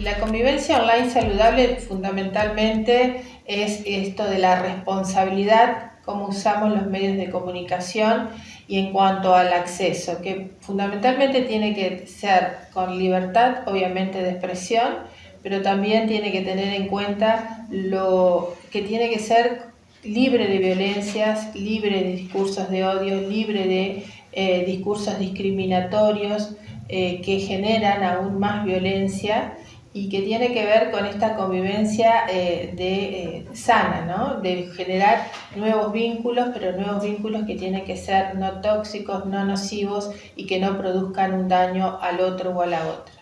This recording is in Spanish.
la convivencia online saludable fundamentalmente es esto de la responsabilidad, cómo usamos los medios de comunicación y en cuanto al acceso, que fundamentalmente tiene que ser con libertad, obviamente, de expresión, pero también tiene que tener en cuenta lo que tiene que ser libre de violencias, libre de discursos de odio, libre de eh, discursos discriminatorios eh, que generan aún más violencia y que tiene que ver con esta convivencia eh, de, sana, ¿no? de generar nuevos vínculos, pero nuevos vínculos que tienen que ser no tóxicos, no nocivos y que no produzcan un daño al otro o a la otra.